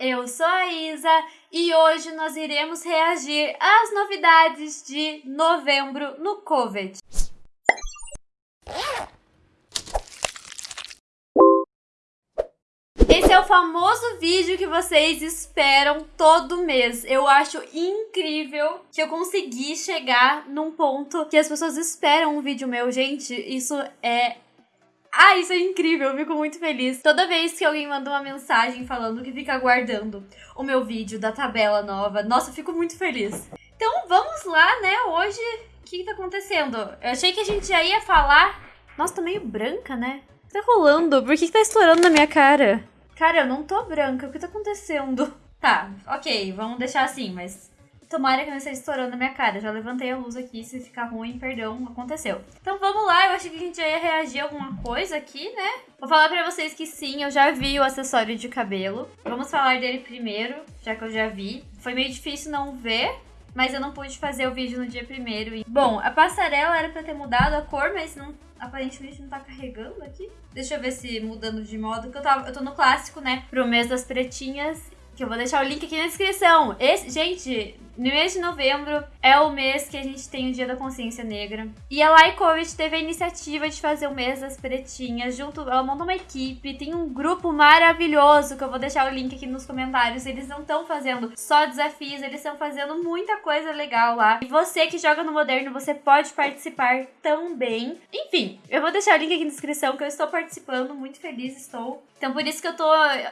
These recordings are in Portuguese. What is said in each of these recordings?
eu sou a Isa e hoje nós iremos reagir às novidades de novembro no COVID. Esse é o famoso vídeo que vocês esperam todo mês. Eu acho incrível que eu consegui chegar num ponto que as pessoas esperam um vídeo meu. Gente, isso é ah, isso é incrível, eu fico muito feliz. Toda vez que alguém manda uma mensagem falando que fica aguardando o meu vídeo da tabela nova, nossa, eu fico muito feliz. Então vamos lá, né? Hoje, o que, que tá acontecendo? Eu achei que a gente já ia falar. Nossa, tô meio branca, né? O que tá rolando? Por que, que tá estourando na minha cara? Cara, eu não tô branca, o que tá acontecendo? Tá, ok, vamos deixar assim, mas Tomara que não esteja estourando na minha cara. Já levantei a luz aqui, se ficar ruim, perdão, aconteceu. Então vamos lá, eu achei que a gente já ia reagir a alguma coisa aqui, né? Vou falar pra vocês que sim, eu já vi o acessório de cabelo. Vamos falar dele primeiro, já que eu já vi. Foi meio difícil não ver, mas eu não pude fazer o vídeo no dia primeiro. Bom, a passarela era pra ter mudado a cor, mas não, aparentemente não tá carregando aqui. Deixa eu ver se mudando de modo, que eu, tava, eu tô no clássico, né, pro mês das pretinhas, que eu vou deixar o link aqui na descrição. Esse, gente, no mês de novembro é o mês que a gente tem o Dia da Consciência Negra. E a Lycovich teve a iniciativa de fazer o mês das pretinhas. Junto, ela montou uma equipe, tem um grupo maravilhoso que eu vou deixar o link aqui nos comentários. Eles não estão fazendo só desafios, eles estão fazendo muita coisa legal lá. E você que joga no Moderno, você pode participar também. Enfim, eu vou deixar o link aqui na descrição que eu estou participando, muito feliz estou. Então por isso que eu tô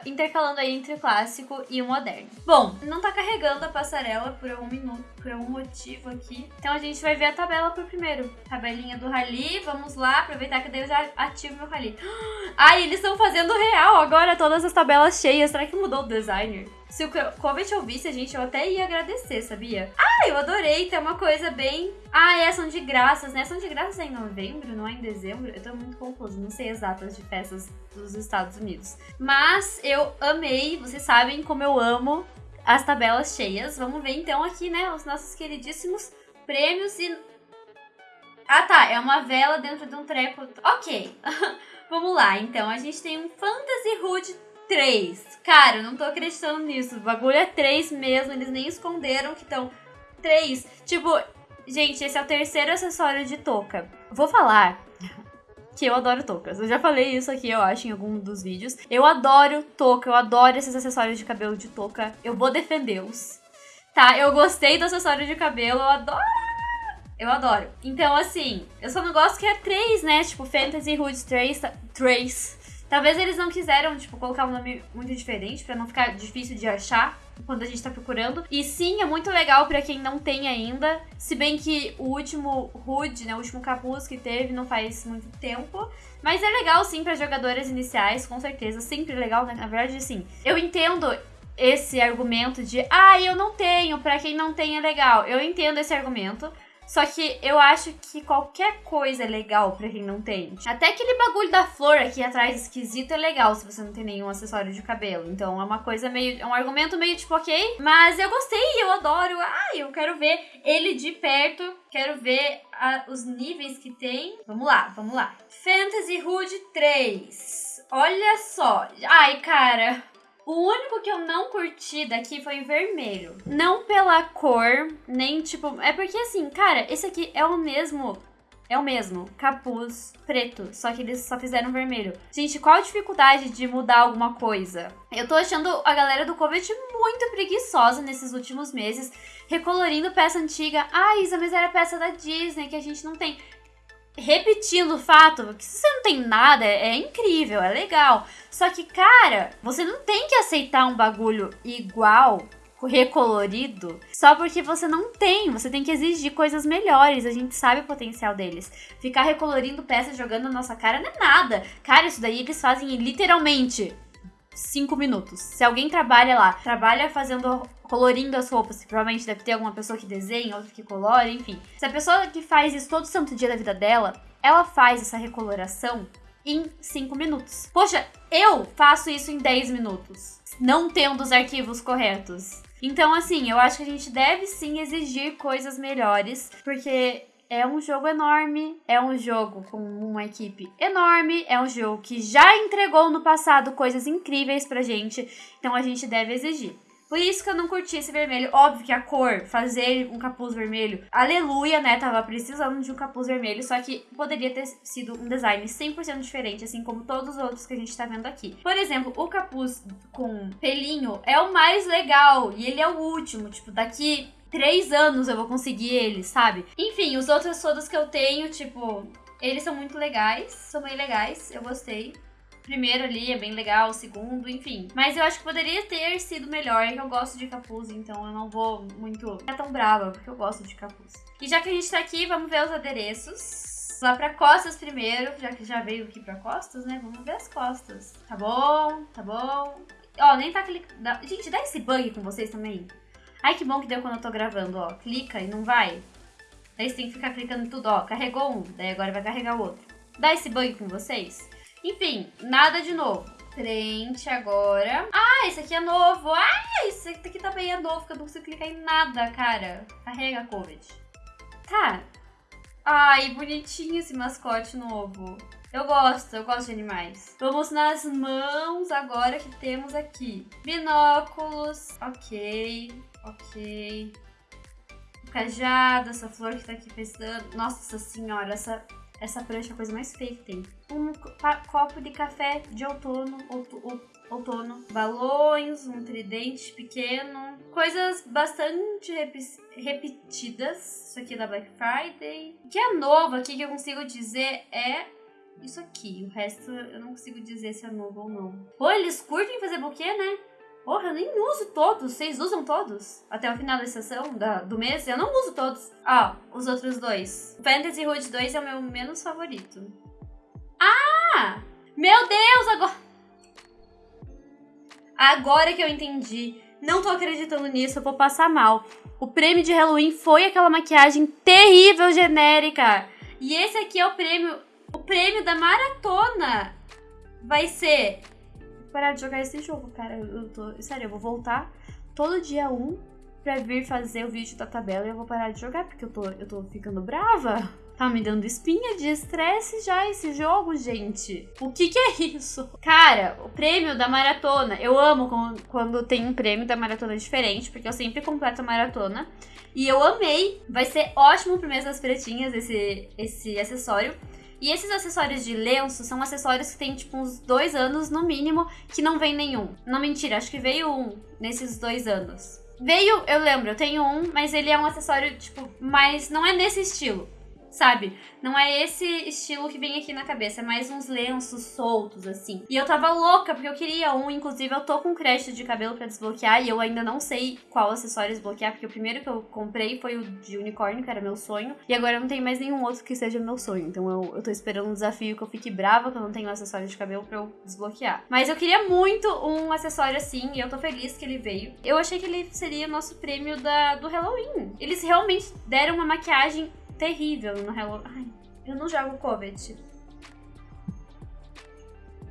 intercalando aí entre o clássico e o moderno. Bom, não tá carregando a passarela por um minuto, por algum motivo aqui. Então a gente vai ver a tabela por primeiro. Tabelinha do Rally, vamos lá, aproveitar que daí eu já ativo meu Rally. Ai, eles estão fazendo real agora todas as tabelas cheias. Será que mudou o designer? Se o Covet ouvisse a gente, eu até ia agradecer, sabia? Ah, eu adorei, tem uma coisa bem... Ah, é, são de graças, né? São de graças em novembro, não é em dezembro? Eu tô muito confusa, não sei as datas de festas dos Estados Unidos. Mas eu amei, vocês sabem como eu amo as tabelas cheias. Vamos ver então aqui, né, os nossos queridíssimos prêmios e... Ah, tá, é uma vela dentro de um treco. Ok, vamos lá. Então, a gente tem um Fantasy Hood 3. Cara, eu não tô acreditando nisso. O bagulho é 3 mesmo, eles nem esconderam que estão 3. Tipo, gente, esse é o terceiro acessório de touca. Vou falar que eu adoro toucas. Eu já falei isso aqui, eu acho, em algum dos vídeos. Eu adoro touca, eu adoro esses acessórios de cabelo de touca. Eu vou defendê-los. Tá, eu gostei do acessório de cabelo, eu adoro. Eu adoro. Então, assim, eu só não gosto que é 3, né? Tipo, Fantasy Hoods 3, 3. Talvez eles não quiseram, tipo, colocar um nome muito diferente para não ficar difícil de achar quando a gente tá procurando. E sim, é muito legal para quem não tem ainda. Se bem que o último HUD, né, o último capuz que teve não faz muito tempo. Mas é legal sim para jogadoras iniciais, com certeza. Sempre legal, né? Na verdade, sim. Eu entendo esse argumento de, ah, eu não tenho, para quem não tem é legal. Eu entendo esse argumento. Só que eu acho que qualquer coisa é legal pra quem não tem. Até aquele bagulho da flor aqui atrás esquisito é legal se você não tem nenhum acessório de cabelo. Então é uma coisa meio. É um argumento meio tipo, ok. Mas eu gostei, eu adoro. Ah, eu quero ver ele de perto. Quero ver a, os níveis que tem. Vamos lá, vamos lá. Fantasy Hood 3. Olha só. Ai, cara. O único que eu não curti daqui foi o vermelho. Não pela cor, nem tipo. É porque assim, cara, esse aqui é o mesmo. É o mesmo, capuz preto, só que eles só fizeram vermelho. Gente, qual a dificuldade de mudar alguma coisa? Eu tô achando a galera do Covet muito preguiçosa nesses últimos meses, recolorindo peça antiga. Ah, Isa, mas era peça da Disney que a gente não tem repetindo o fato que se você não tem nada, é, é, incrível, é legal. Só que, cara, você não tem que aceitar um bagulho igual, recolorido, só porque você não tem. Você tem que exigir coisas melhores. A gente sabe o potencial deles. Ficar recolorindo peças jogando na nossa cara não é nada. Cara, isso daí eles fazem literalmente cinco minutos. Se alguém trabalha lá, trabalha fazendo colorindo as roupas, provavelmente deve ter alguma pessoa que desenha, outra que colore, enfim. Se a pessoa que faz isso todo santo dia da vida dela, ela faz essa recoloração em 5 minutos. Poxa, eu faço isso em 10 minutos, não tendo os arquivos corretos. Então, assim, eu acho que a gente deve sim exigir coisas melhores, porque é um jogo enorme, é um jogo com uma equipe enorme, é um jogo que já entregou no passado coisas incríveis pra gente, então a gente deve exigir. Por isso que eu não curti esse vermelho. Óbvio que a cor, fazer um capuz vermelho, aleluia, né? Tava precisando de um capuz vermelho, só que poderia ter sido um design 100% diferente, assim como todos os outros que a gente tá vendo aqui. Por exemplo, o capuz com pelinho é o mais legal e ele é o último. Tipo, daqui três anos eu vou conseguir ele, sabe? Enfim, os outros todos que eu tenho, tipo, eles são muito legais, são bem legais, eu gostei primeiro ali é bem legal, o segundo, enfim. Mas eu acho que poderia ter sido melhor, é que eu gosto de capuz, então eu não vou muito ficar tão brava, porque eu gosto de capuz. E já que a gente tá aqui, vamos ver os adereços. Lá pra costas primeiro, já que já veio aqui pra costas, né? Vamos ver as costas. Tá bom, tá bom. Ó, nem tá clicando. Gente, dá esse bug com vocês também. Ai, que bom que deu quando eu tô gravando, ó. Clica e não vai. Daí você tem que ficar clicando em tudo, ó. Carregou um, daí agora vai carregar o outro. Dá esse bug com vocês? Enfim, nada de novo. Frente agora. Ah, esse aqui é novo. Ah, esse aqui também é novo, que eu não consigo clicar em nada, cara. Carrega, Covid. Tá. Ai, bonitinho esse mascote novo. Eu gosto, eu gosto de animais. Vamos nas mãos agora que temos aqui. Binóculos. Ok, ok. O cajado, essa flor que tá aqui pensando. Nossa senhora, essa essa prancha é a coisa mais feia que tem. Um copo de café de outono, outono, balões, um tridente pequeno, coisas bastante rep repetidas. Isso aqui é da Black Friday. O que é novo aqui que eu consigo dizer é isso aqui. O resto eu não consigo dizer se é novo ou não. Pô, eles curtem fazer buquê, né? Porra, eu nem uso todos. Vocês usam todos? Até o final da sessão da, do mês? Eu não uso todos. Ah, os outros dois. Fantasy Road 2 é o meu menos favorito. Ah! Meu Deus, agora... Agora que eu entendi. Não tô acreditando nisso, eu vou passar mal. O prêmio de Halloween foi aquela maquiagem terrível, genérica. E esse aqui é o prêmio... O prêmio da maratona vai ser parar de jogar esse jogo, cara. Eu tô. Sério, eu vou voltar todo dia 1 pra vir fazer o vídeo da tabela e eu vou parar de jogar, porque eu tô, eu tô ficando brava. Tá me dando espinha de estresse já esse jogo, gente. O que que é isso? Cara, o prêmio da maratona. Eu amo quando tem um prêmio da maratona diferente, porque eu sempre completo a maratona. E eu amei. Vai ser ótimo pro mês das pretinhas esse, esse acessório. E esses acessórios de lenço são acessórios que tem, tipo, uns dois anos no mínimo, que não vem nenhum. Não, mentira, acho que veio um nesses dois anos. Veio, eu lembro, eu tenho um, mas ele é um acessório, tipo, mas não é nesse estilo sabe? Não é esse estilo que vem aqui na cabeça, é mais uns lenços soltos, assim. E eu tava louca, porque eu queria um, inclusive eu tô com crédito de cabelo pra desbloquear e eu ainda não sei qual acessório desbloquear, porque o primeiro que eu comprei foi o de unicórnio, que era meu sonho, e agora eu não tenho mais nenhum outro que seja meu sonho. Então eu, eu tô esperando um desafio que eu fique brava que eu não tenho acessório de cabelo pra eu desbloquear. Mas eu queria muito um acessório assim, e eu tô feliz que ele veio. Eu achei que ele seria o nosso prêmio da, do Halloween. Eles realmente deram uma maquiagem terrível no Hello... Ai, eu não jogo Covet.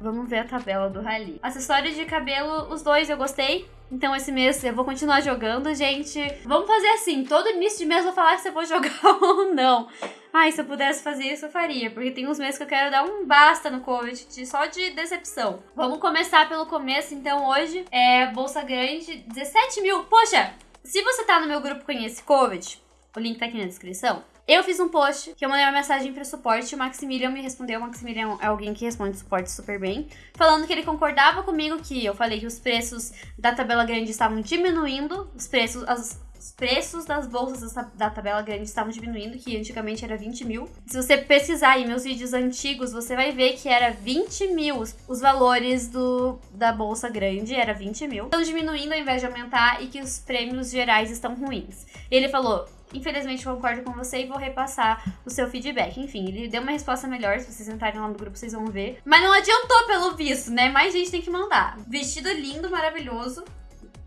Vamos ver a tabela do Rally. Acessórios de cabelo, os dois eu gostei. Então esse mês eu vou continuar jogando, gente. Vamos fazer assim, todo início de mês eu vou falar se eu vou jogar ou não. Ai, se eu pudesse fazer isso, eu faria. Porque tem uns meses que eu quero dar um basta no Covid, só de decepção. Vamos começar pelo começo, então hoje é Bolsa Grande, 17 mil. Poxa, se você tá no meu grupo Conhece Covid, o link tá aqui na descrição. Eu fiz um post que eu mandei uma mensagem pro suporte, o Maximilian me respondeu, o Maximilian é alguém que responde suporte super bem, falando que ele concordava comigo que eu falei que os preços da tabela grande estavam diminuindo, os preços, as, os preços das bolsas da tabela grande estavam diminuindo, que antigamente era 20 mil. Se você pesquisar aí meus vídeos antigos, você vai ver que era 20 mil os valores do, da bolsa grande, era 20 mil. Estão diminuindo ao invés de aumentar e que os prêmios gerais estão ruins. Ele falou, Infelizmente concordo com você e vou repassar o seu feedback. Enfim, ele deu uma resposta melhor. Se vocês entrarem lá no grupo, vocês vão ver. Mas não adiantou pelo visto, né? Mais gente tem que mandar. Vestido lindo, maravilhoso.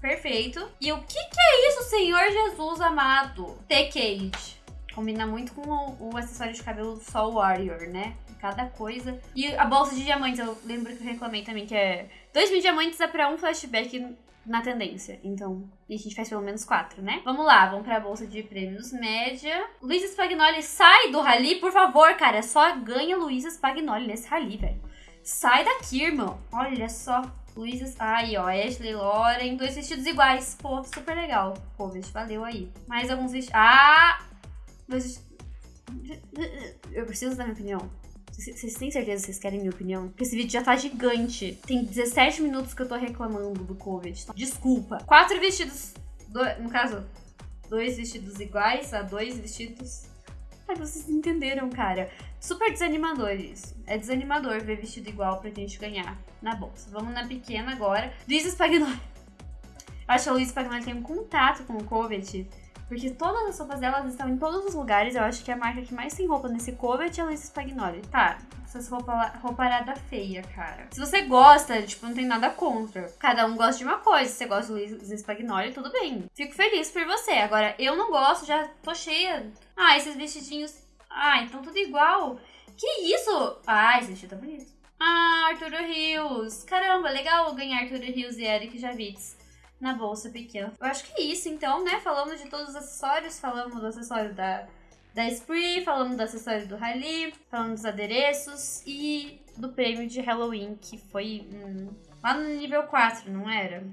Perfeito. E o que, que é isso, Senhor Jesus amado? T-Cage. Combina muito com o, o, acessório de cabelo do Soul Warrior, né? Cada coisa. E a bolsa de diamantes, eu lembro que eu reclamei também, que é 2 mil diamantes é pra um flashback na tendência. Então, a gente faz pelo menos quatro, né? Vamos lá, vamos pra bolsa de prêmios média. Luísa Spagnoli, sai do rally, por favor, cara. Só ganha Luísa Spagnoli nesse rally, velho. Sai daqui, irmão. Olha só. Luísa. Aí, ó. Ashley Lauren. Dois vestidos iguais. Pô, super legal. Pô, vestido valeu aí. Mais alguns vestidos. Ah! Dois Eu preciso dar minha opinião. Vocês têm certeza que vocês querem minha opinião? Porque esse vídeo já tá gigante. Tem 17 minutos que eu tô reclamando do Covid. Tá? Desculpa. Quatro vestidos. Do... No caso, dois vestidos iguais a dois vestidos. Ai, vocês entenderam, cara. Super desanimador isso. É desanimador ver vestido igual pra gente ganhar na bolsa. Vamos na pequena agora. Luísa Spagnoli. Acho que a Luísa Spagnoli tem um contato com o Covid porque todas as roupas dela estão em todos os lugares. Eu acho que a marca que mais tem roupa nesse cover é a Luísa Spagnoli. Tá, essas roupas rouparada feia, cara. Se você gosta, tipo, não tem nada contra. Cada um gosta de uma coisa. Se você gosta de Luísa Spagnoli, tudo bem. Fico feliz por você. Agora, eu não gosto, já tô cheia. Ah, esses vestidinhos. Ah, então tudo igual. Que isso? Ah, esse vestido tá bonito. Ah, Arturo Rios. Caramba, legal ganhar Arturo Rios e Eric Javits na bolsa pequena. Eu acho que é isso, então, né? Falamos de todos os acessórios, falamos do acessório da, da Spree, falamos do acessório do Rally, falamos dos adereços e do prêmio de Halloween, que foi hum, lá no nível 4, não era?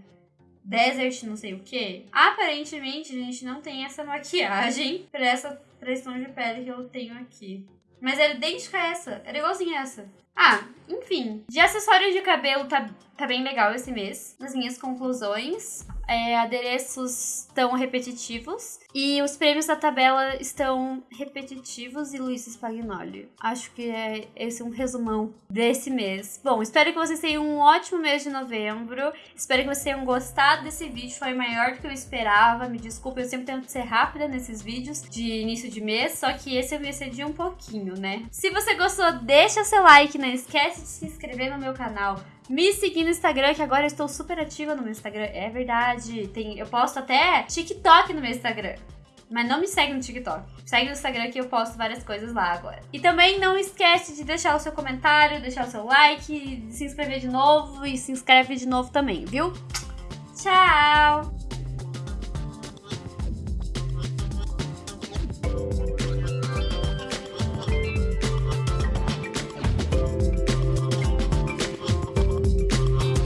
Desert não sei o que. Aparentemente, a gente não tem essa maquiagem pra essa pressão de pele que eu tenho aqui. Mas era idêntica a essa, era igualzinha a essa. Ah, enfim. De acessórios de cabelo tá, tá bem legal esse mês. Nas minhas conclusões, é, adereços repetitivos e os prêmios da tabela estão repetitivos e Luiz Spagnoli. Acho que é esse um resumão desse mês. Bom, espero que vocês tenham um ótimo mês de novembro. Espero que vocês tenham gostado desse vídeo. Foi maior do que eu esperava. Me desculpa, eu sempre tento ser rápida nesses vídeos de início de mês, só que esse eu me excedi um pouquinho, né? Se você gostou, deixa seu like, não esquece de se inscrever no meu canal me seguir no Instagram, que agora eu estou super ativa no meu Instagram. É verdade. Tem, eu posto até TikTok no meu Instagram. Mas não me segue no TikTok. Segue no Instagram que eu posto várias coisas lá agora. E também não esquece de deixar o seu comentário, deixar o seu like, se inscrever de novo e se inscreve de novo também, viu? Tchau!